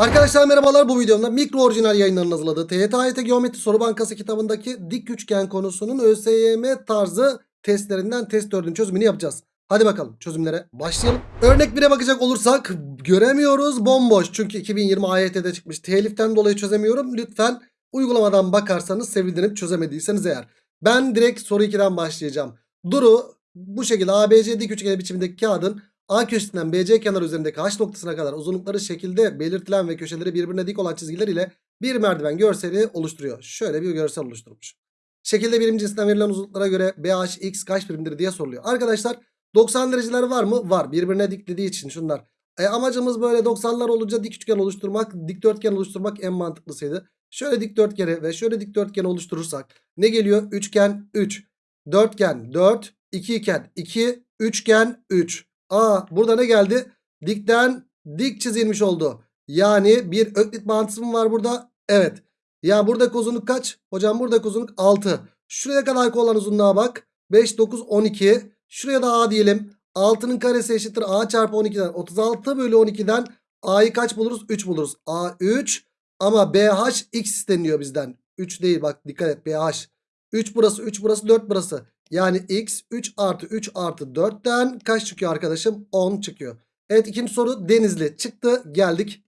Arkadaşlar merhabalar bu videomda mikro orijinal yayınlarının hazırladığı TYT Geometri Soru Bankası kitabındaki dik üçgen konusunun ÖSYM tarzı testlerinden test 4'ün çözümünü yapacağız. Hadi bakalım çözümlere başlayalım. Örnek 1'e bakacak olursak göremiyoruz bomboş. Çünkü 2020 AYT'de çıkmış. Teliften dolayı çözemiyorum. Lütfen uygulamadan bakarsanız sevinirim çözemediyseniz eğer. Ben direkt soru 2'den başlayacağım. Duru bu şekilde ABC dik üçgeni biçimindeki kağıdın A köşesinden BC kenarı üzerindeki H noktasına kadar uzunlukları şekilde belirtilen ve köşeleri birbirine dik olan çizgiler ile bir merdiven görseli oluşturuyor. Şöyle bir görsel oluşturmuş. Şekilde birim cinsinden verilen uzunluklara göre BHX kaç birimdir diye soruluyor. Arkadaşlar 90 dereceler var mı? Var. Birbirine diklediği için şunlar. E, amacımız böyle 90'lar olunca dik üçgen oluşturmak, dikdörtgen oluşturmak en mantıklısıydı. Şöyle dikdörtgeni ve şöyle dikdörtgeni oluşturursak ne geliyor? Üçgen 3, dörtgen 4, 2 iken 2, üçgen 3. Aa burada ne geldi? Dikten dik çizilmiş oldu. Yani bir öklit bağıntısı mı var burada? Evet. Ya buradaki uzunluk kaç? Hocam buradaki uzunluk 6. Şuraya kadar olan uzunluğa bak. 5, 9, 12. Şuraya da A diyelim. 6'nın karesi eşittir A çarpı 12'den. 36 bölü 12'den A'yı kaç buluruz? 3 buluruz. A 3 ama BH x isteniyor bizden. 3 değil bak dikkat et BH. 3 burası 3 burası 4 burası. Yani x 3 artı 3 artı 4'ten kaç çıkıyor arkadaşım? 10 çıkıyor. Evet ikinci soru Denizli çıktı geldik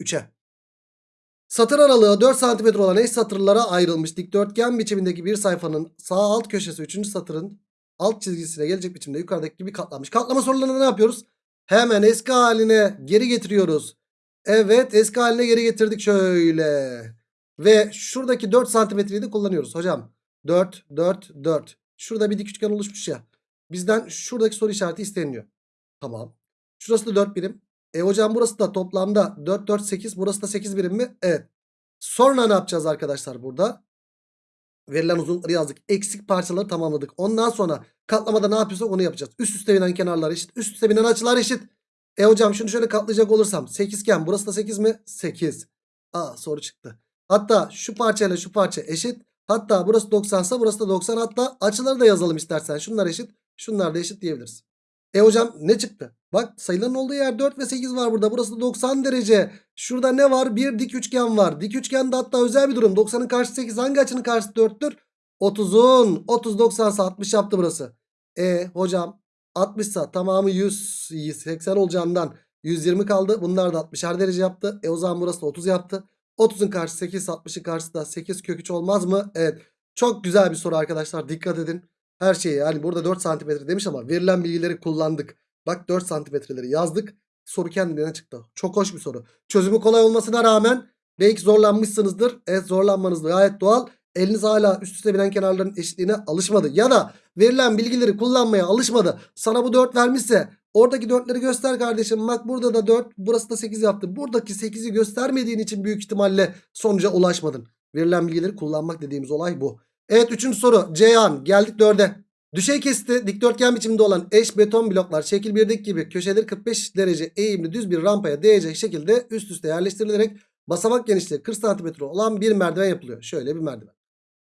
3'e. Satır aralığı 4 cm olan eş satırlara ayrılmış dikdörtgen biçimindeki bir sayfanın sağ alt köşesi 3. satırın alt çizgisine gelecek biçimde yukarıdaki gibi katlanmış. Katlama sorularında ne yapıyoruz? Hemen eski haline geri getiriyoruz. Evet eski haline geri getirdik şöyle. Ve şuradaki 4 santimetreyi de kullanıyoruz hocam. 4, 4, 4. Şurada bir dik üçgen oluşmuş ya. Bizden şuradaki soru işareti isteniyor. Tamam. Şurası da 4 birim. E hocam burası da toplamda 4, 4, 8. Burası da 8 birim mi? Evet. Sonra ne yapacağız arkadaşlar burada? Verilen uzunlukları yazdık. Eksik parçaları tamamladık. Ondan sonra katlamada ne yapıyorsak onu yapacağız. Üst üste binen kenarlar eşit. Üst üste binen açılar eşit. E hocam şunu şöyle katlayacak olursam. 8 iken burası da 8 mi? 8. Aa soru çıktı. Hatta şu parçayla şu parça eşit. Hatta burası 90 ise burası da 90. Hatta açıları da yazalım istersen. Şunlar eşit. Şunlar da eşit diyebiliriz. E hocam ne çıktı? Bak sayıların olduğu yer 4 ve 8 var burada. Burası da 90 derece. Şurada ne var? Bir dik üçgen var. Dik üçgende hatta özel bir durum. 90'ın karşısı 8. Hangi açının karşısı 4'tür? 30'un. 30 90 ise 60 yaptı burası. E hocam 60 ise tamamı 100 80 olacağından 120 kaldı. Bunlar da 60'er derece yaptı. E o zaman burası da 30 yaptı. 30'un karşısı 8 60'ın karşısı da 8 kök 3 olmaz mı? Evet. Çok güzel bir soru arkadaşlar. Dikkat edin. Her şeyi yani burada 4 santimetre demiş ama verilen bilgileri kullandık. Bak 4 santimetreleri yazdık. Soru kendine çıktı. Çok hoş bir soru. Çözümü kolay olmasına rağmen belki zorlanmışsınızdır. Evet zorlanmanız da gayet doğal. Eliniz hala üst üste binen kenarların eşitliğine alışmadı. Ya da verilen bilgileri kullanmaya alışmadı. Sana bu 4 vermişse oradaki 4'leri göster kardeşim. Bak burada da 4 burası da 8 yaptı. Buradaki 8'i göstermediğin için büyük ihtimalle sonuca ulaşmadın. Verilen bilgileri kullanmak dediğimiz olay bu. Evet üçüncü soru. Ceyhan geldik 4'e. Düşey kesti dikdörtgen biçiminde olan eş beton bloklar şekil 1'deki gibi köşeleri 45 derece eğimli düz bir rampaya değecek şekilde üst üste yerleştirilerek basamak genişliği 40 cm olan bir merdiven yapılıyor. Şöyle bir merdiven.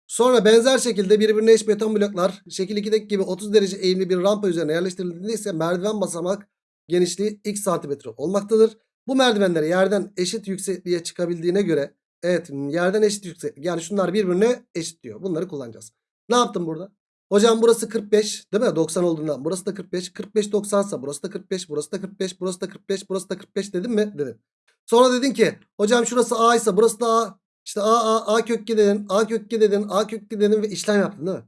Sonra benzer şekilde birbirine eş beton bloklar şekil 2'deki gibi 30 derece eğimli bir rampa üzerine yerleştirildiğinde ise merdiven basamak genişliği x santimetre olmaktadır. Bu merdivenler yerden eşit yüksekliğe çıkabildiğine göre evet yerden eşit yükseklik yani şunlar birbirine eşit diyor. Bunları kullanacağız. Ne yaptım burada? Hocam burası 45 değil mi? 90 olduğundan. Burası da 45. 45 90 ise burası da 45. Burası da 45. Burası da 45. Burası da 45 dedim mi? Dedim. Sonra dedin ki hocam şurası A ise burası da A. İşte A, A, A kök 2 dedin. A kök 2 dedin. A kök 2 dedin ve işlem yaptın değil mi?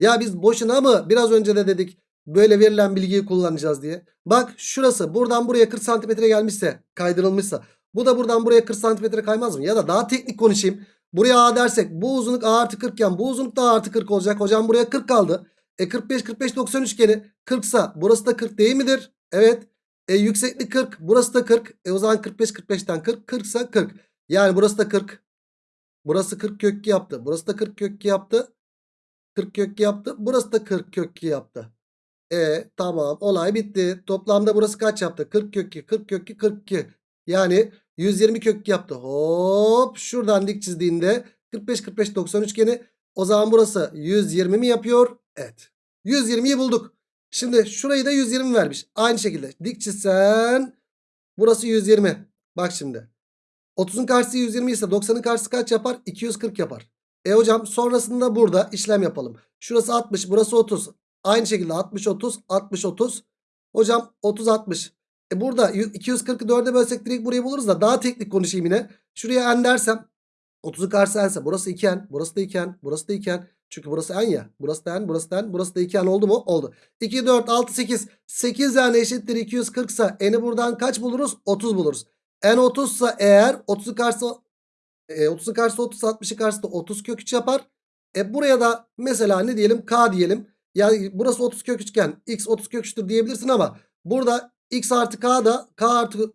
Ya biz boşuna mı biraz önce de dedik böyle verilen bilgiyi kullanacağız diye. Bak şurası buradan buraya 40 santimetre gelmişse kaydırılmışsa. Bu da buradan buraya 40 santimetre kaymaz mı? Ya da daha teknik konuşayım. Buraya A dersek bu uzunluk A artı 40 iken bu uzunluk da A artı 40 olacak. Hocam buraya 40 kaldı. E 45 45 90 üçgeni 40 sa burası da 40 değil midir? Evet. E yükseklik 40 burası da 40. E o zaman 45 45'ten 40 40 sa 40. Yani burası da 40. Burası 40 kök 2 yaptı. Burası da 40 kök 2 yaptı. 40 kök 2 yaptı. Burası da 40 kök 2 yaptı. E tamam olay bitti. Toplamda burası kaç yaptı? 40 kök 2 40 kök 2 42. Yani 120 kök 2 yaptı. Hop şuradan dik çizdiğinde 45 45 90 üçgeni. O zaman burası 120 mi yapıyor? Evet. 120'yi bulduk. Şimdi şurayı da 120 vermiş. Aynı şekilde dik çizsen burası 120. Bak şimdi. 30'un karşısı 120 ise 90'ın karşısı kaç yapar? 240 yapar. E hocam sonrasında burada işlem yapalım. Şurası 60 burası 30. Aynı şekilde 60 30 60 30. Hocam 30 60. E burada 240'ı 4'e bölsek direkt burayı buluruz da daha teknik konuşayım yine. Şuraya n dersem 30'un karşısı n ise burası 2n burası da 2n burası da 2n. Çünkü burası n ya. Burası da n burası da n burası da 2n oldu mu? Oldu. 2 4 6 8 8 n eşittir 240 ise n'i buradan kaç buluruz? 30 buluruz. N 30 ise eğer 30'un karşısı e, 30'un karşısı 30 60'ın karşısı da 30 kök 3 yapar. E buraya da mesela ne diyelim k diyelim. Yani burası 30 kök 3 iken x 30 kök 3'tür diyebilirsin ama burada x artı k da k artı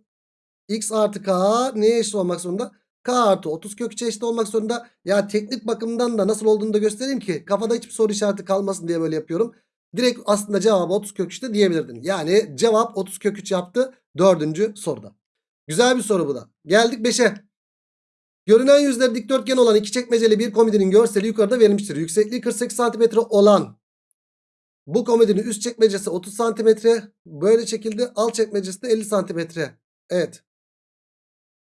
x artı k neye eşit olmak zorunda? k artı 30 kök 3'e eşit olmak zorunda. Ya teknik bakımdan da nasıl olduğunu da göstereyim ki kafada hiçbir soru işareti kalmasın diye böyle yapıyorum. Direkt aslında cevabı 30 kök 3'te diyebilirdin. Yani cevap 30 kök 3 yaptı dördüncü soruda. Güzel bir soru bu da. Geldik 5'e. Görünen yüzleri dikdörtgen olan iki çekmeceli bir komodinin görseli yukarıda verilmiştir. Yüksekliği 48 cm olan bu komodinin üst çekmecesi 30 cm böyle çekildi. Alt çekmecesi de 50 cm. Evet.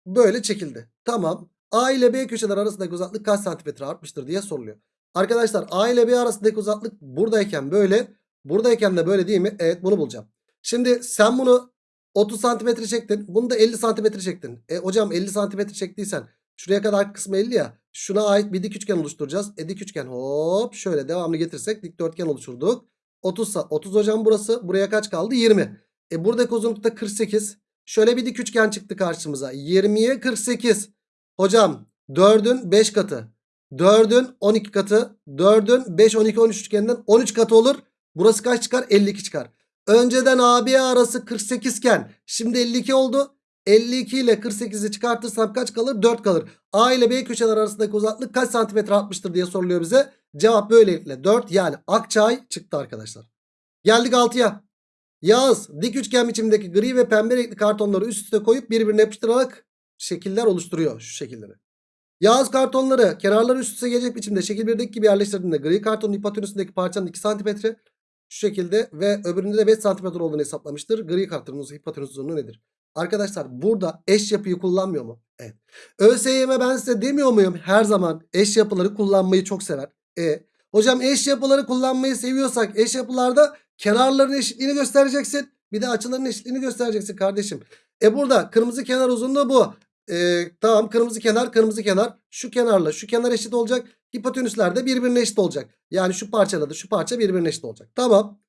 Böyle çekildi. Tamam. A ile B köşeler arasındaki uzaklık kaç santimetre artmıştır diye soruluyor. Arkadaşlar A ile B arasındaki uzaklık buradayken böyle. Buradayken de böyle değil mi? Evet bunu bulacağım. Şimdi sen bunu 30 santimetre çektin. Bunu da 50 santimetre çektin. E hocam 50 santimetre çektiysen şuraya kadar kısmı 50 ya. Şuna ait bir dik üçgen oluşturacağız. E dik üçgen hop şöyle devamlı getirsek dikdörtgen oluşturduk. 30 sa 30 hocam burası. Buraya kaç kaldı? 20. E buradaki uzunluk da 48. Şöyle bir dik üçgen çıktı karşımıza. 20'ye 48. Hocam 4'ün 5 katı. 4'ün 12 katı. 4'ün 5 12 13 üçgeninden 13 katı olur. Burası kaç çıkar? 52 çıkar. Önceden AB arası 48 iken şimdi 52 oldu. 52 ile 48'i çıkartırsam kaç kalır? 4 kalır. A ile B köşeler arasındaki uzaklık kaç santimetre atmıştır diye soruluyor bize. Cevap böylelikle 4 yani Akçay çıktı arkadaşlar. Geldik 6'ya. Yağız dik üçgen biçimdeki gri ve pembe renkli kartonları üst üste koyup birbirine yapıştırarak şekiller oluşturuyor şu şekilleri. Yağız kartonları kenarları üst üste gelecek biçimde şekil 1'deki gibi yerleştirdiğinde gri kartonun hipotenüsündeki parçanın 2 santimetre şu şekilde ve öbüründe de 5 santimetre olduğunu hesaplamıştır. Gri kartonun hipotenüs uzunluğu nedir? Arkadaşlar burada eş yapıyı kullanmıyor mu? Evet. ÖSYM ben size demiyor muyum? Her zaman eş yapıları kullanmayı çok sever. E, hocam eş yapıları kullanmayı seviyorsak eş yapılarda kenarların eşitliğini göstereceksin. Bir de açıların eşitliğini göstereceksin kardeşim. E burada kırmızı kenar uzunluğu bu. E, tamam kırmızı kenar kırmızı kenar. Şu kenarla şu kenar eşit olacak. Hipotenüsler de birbirine eşit olacak. Yani şu parçayla da şu parça birbirine eşit olacak. Tamam.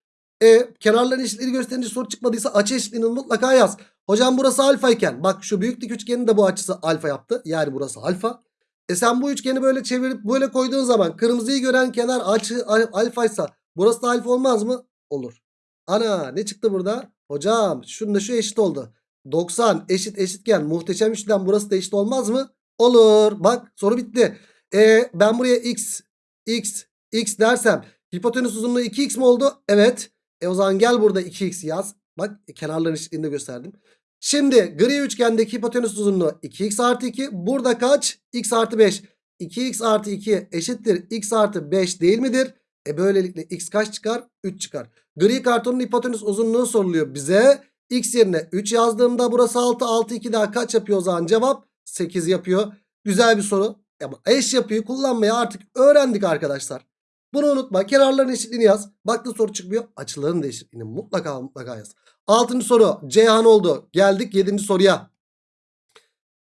E, kenarların eşitliğini gösterince soru çıkmadıysa açı eşitliğini mutlaka yaz. Hocam burası alfa iken bak şu büyük dik üçgenin de bu açısı alfa yaptı. Yani burası alfa. E sen bu üçgeni böyle çevirip böyle koyduğun zaman kırmızıyı gören kenar açı alfaysa burası da alfa olmaz mı? Olur. Ana ne çıktı burada? Hocam şununla şu eşit oldu. 90 eşit eşitken muhteşem üçlem burası da eşit olmaz mı? Olur. Bak soru bitti. E ben buraya x x x dersem hipotenüs uzunluğu 2x mi oldu? Evet. E o zaman gel burada 2x yaz. Bak kenarların eşitliğini gösterdim. Şimdi gri üçgendeki hipotenüs uzunluğu 2x artı 2. Burada kaç? x artı 5. 2x artı 2 eşittir x artı 5 değil midir? E böylelikle x kaç çıkar? 3 çıkar. Gri kartonun hipotenüs uzunluğu soruluyor bize. X yerine 3 yazdığımda burası 6. 6 2 daha kaç yapıyor o zaman? Cevap 8 yapıyor. Güzel bir soru. Ama eş yapıyı kullanmayı artık öğrendik arkadaşlar. Bunu unutma. Kenarların eşitliğini yaz. Baktın soru çıkmıyor. Açıların da eşitliğini mutlaka mutlaka yaz. Altıncı soru. Ceyhan oldu. Geldik yedinci soruya.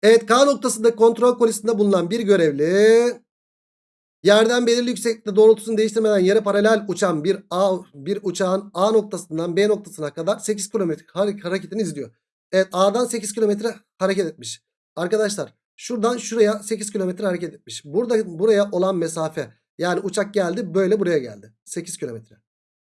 Evet K noktasında kontrol kolisinde bulunan bir görevli yerden belirli yükseklikte doğrultusunu değiştirmeden yere paralel uçan bir A bir uçağın A noktasından B noktasına kadar 8 kilometre hareketini izliyor. Evet A'dan 8 kilometre hareket etmiş. Arkadaşlar şuradan şuraya 8 kilometre hareket etmiş. Burada buraya olan mesafe yani uçak geldi böyle buraya geldi. 8 kilometre.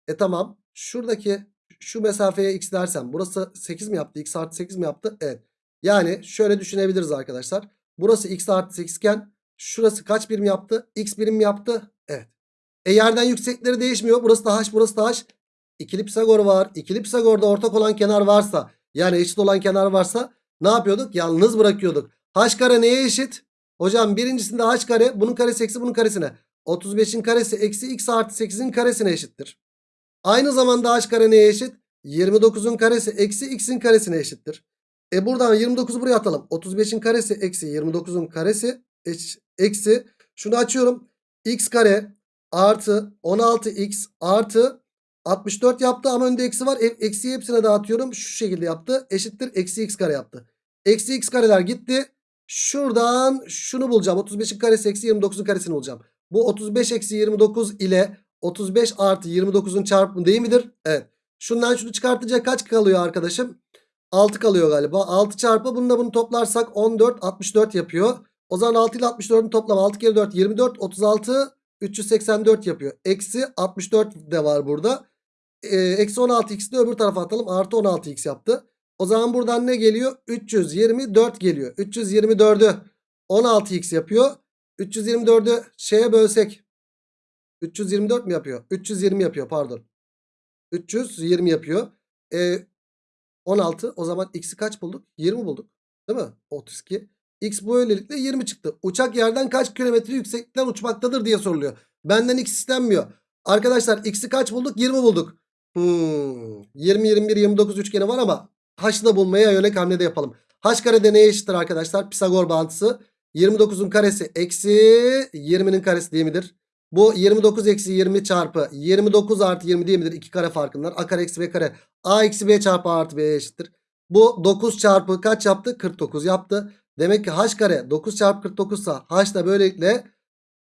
E tamam şuradaki şu mesafeye x dersem burası 8 mi yaptı? x artı 8 mi yaptı? Evet. Yani şöyle düşünebiliriz arkadaşlar. Burası x artı 8 iken şurası kaç birim yaptı? x birim yaptı. Evet. E yerden yüksekleri değişmiyor. Burası da h burası da h. İkili Pisagor var. İkili Pisagor'da ortak olan kenar varsa yani eşit olan kenar varsa ne yapıyorduk? Yalnız bırakıyorduk. h kare neye eşit? Hocam birincisinde h kare bunun karesi eksi bunun karesine. 35'in karesi eksi x artı 8'in karesine eşittir. Aynı zamanda h kare neye eşit? 29'un karesi eksi x'in karesine eşittir. E buradan 29'u buraya atalım. 35'in karesi eksi 29'un karesi eksi. Şunu açıyorum. x kare artı 16x artı 64 yaptı ama önde eksi var. E, eksiyi hepsine dağıtıyorum. Şu şekilde yaptı. Eşittir eksi x kare yaptı. Eksi x kareler gitti. Şuradan şunu bulacağım. 35'in karesi eksi 29'un karesini bulacağım. Bu 35 eksi 29 ile 35 artı 29'un çarpımı değil midir? Evet. Şundan şunu çıkartınca kaç kalıyor arkadaşım? 6 kalıyor galiba. 6 çarpı bununla bunu toplarsak 14 64 yapıyor. O zaman 6 ile 64'ün toplamı 6 kere 4 24 36 384 yapıyor. Eksi 64 de var burada. Ee, eksi 16x'i de öbür tarafa atalım. Artı 16x yaptı. O zaman buradan ne geliyor? 324 geliyor. 324'ü 16x yapıyor. 324'ü şeye bölsek. 324 mi yapıyor? 320 yapıyor pardon. 320 yapıyor. Ee, 16 o zaman x'i kaç bulduk? 20 bulduk. Değil mi? 32. X bu öylelikle 20 çıktı. Uçak yerden kaç kilometre yükseklikten uçmaktadır diye soruluyor. Benden x istenmiyor. Arkadaşlar x'i kaç bulduk? 20 bulduk. Hmm. 20, 21, 29 üçgeni var ama h'ı da bulmaya yönelik hamlede yapalım. h karede neye eşittir arkadaşlar? Pisagor bağıntısı. 29'un karesi eksi 20'nin karesi değil midir? Bu 29 eksi 20 çarpı 29 artı 20 değil midir? 2 kare farkından. A kare eksi B kare. A eksi B çarpı A artı B'ye eşittir. Bu 9 çarpı kaç yaptı? 49 yaptı. Demek ki H kare 9 çarpı 49 ise H da böylelikle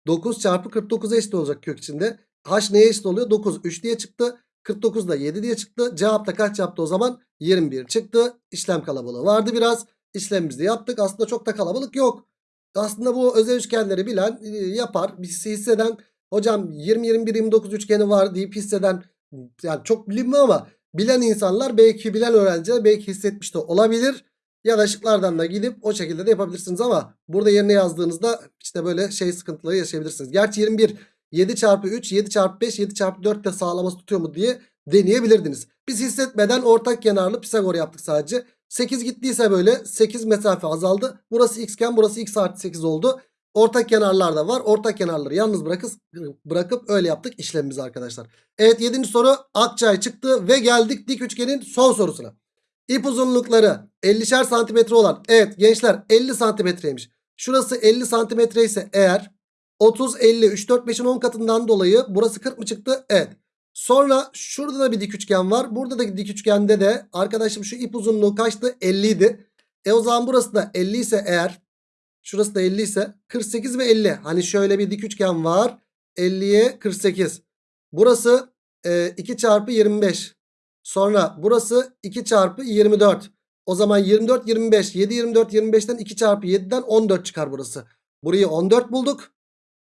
9 çarpı 49'a eşit olacak kök içinde. H neye eşit oluyor? 9 3 diye çıktı. 49 da 7 diye çıktı. Cevap da kaç yaptı o zaman? 21 çıktı. İşlem kalabalığı vardı biraz. İşlemimizi yaptık. Aslında çok da kalabalık yok. Aslında bu özel üçgenleri bilen e, yapar. Hisseden hocam 20-21-29 üçgeni var deyip hisseden yani çok bilinmiyor ama bilen insanlar belki bilen öğrenciler belki hissetmiş de olabilir. Ya da da gidip o şekilde de yapabilirsiniz ama burada yerine yazdığınızda işte böyle şey sıkıntıları yaşayabilirsiniz. Gerçi 21 7 çarpı 3 7 çarpı 5 7 çarpı 4 de sağlaması tutuyor mu diye deneyebilirdiniz. Biz hissetmeden ortak kenarlı Pisagor yaptık sadece. 8 gittiyse böyle 8 mesafe azaldı. Burası x iken burası x artı 8 oldu. Ortak kenarlar da var. Ortak kenarları yalnız bırakıp, bırakıp öyle yaptık işlemimizi arkadaşlar. Evet 7. soru Akçay çıktı ve geldik dik üçgenin son sorusuna. İp uzunlukları 50'şer santimetre olan evet gençler 50 santimetreymiş. Şurası 50 santimetre ise eğer 30 50 3 4 5'in 10 katından dolayı burası 40 mı çıktı? Evet. Sonra şurada da bir dik üçgen var. Burada da dik üçgende de arkadaşım şu ip uzunluğu kaçtı? 50 idi. E o zaman burası da 50 ise eğer şurası da 50 ise 48 ve 50. Hani şöyle bir dik üçgen var. 50'ye 48. Burası e, 2 çarpı 25. Sonra burası 2 çarpı 24. O zaman 24 25. 7 24 25'ten 2 çarpı 7'den 14 çıkar burası. Burayı 14 bulduk.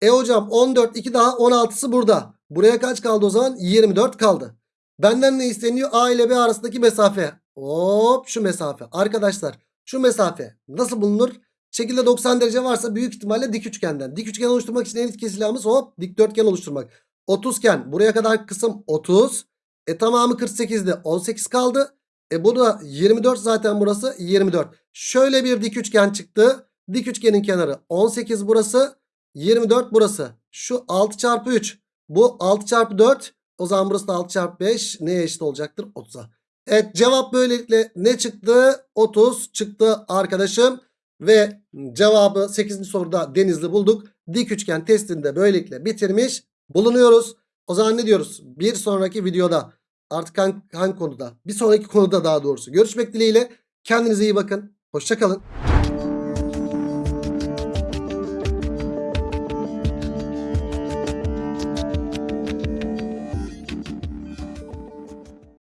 E hocam 14 2 daha 16'sı burada. Buraya kaç kaldı o zaman? 24 kaldı. Benden ne isteniyor? A ile B arasındaki mesafe. Hop şu mesafe. Arkadaşlar şu mesafe nasıl bulunur? Şekilde 90 derece varsa büyük ihtimalle dik üçgenden. Dik üçgen oluşturmak için en etkili silahımız hop dikdörtgen oluşturmak. 30 iken buraya kadar kısım 30. E tamamı 48'de 18 kaldı. E bu da 24 zaten burası 24. Şöyle bir dik üçgen çıktı. Dik üçgenin kenarı 18 burası. 24 burası. Şu 6 çarpı 3. Bu 6 çarpı 4. O zaman burası da 6 çarpı 5. Neye eşit olacaktır? 30'a. Evet cevap böylelikle ne çıktı? 30 çıktı arkadaşım. Ve cevabı 8. soruda Denizli bulduk. Dik üçgen testini de böylelikle bitirmiş bulunuyoruz. O zaman ne diyoruz? Bir sonraki videoda artık hangi, hangi konuda? Bir sonraki konuda daha doğrusu. Görüşmek dileğiyle. Kendinize iyi bakın. Hoşçakalın.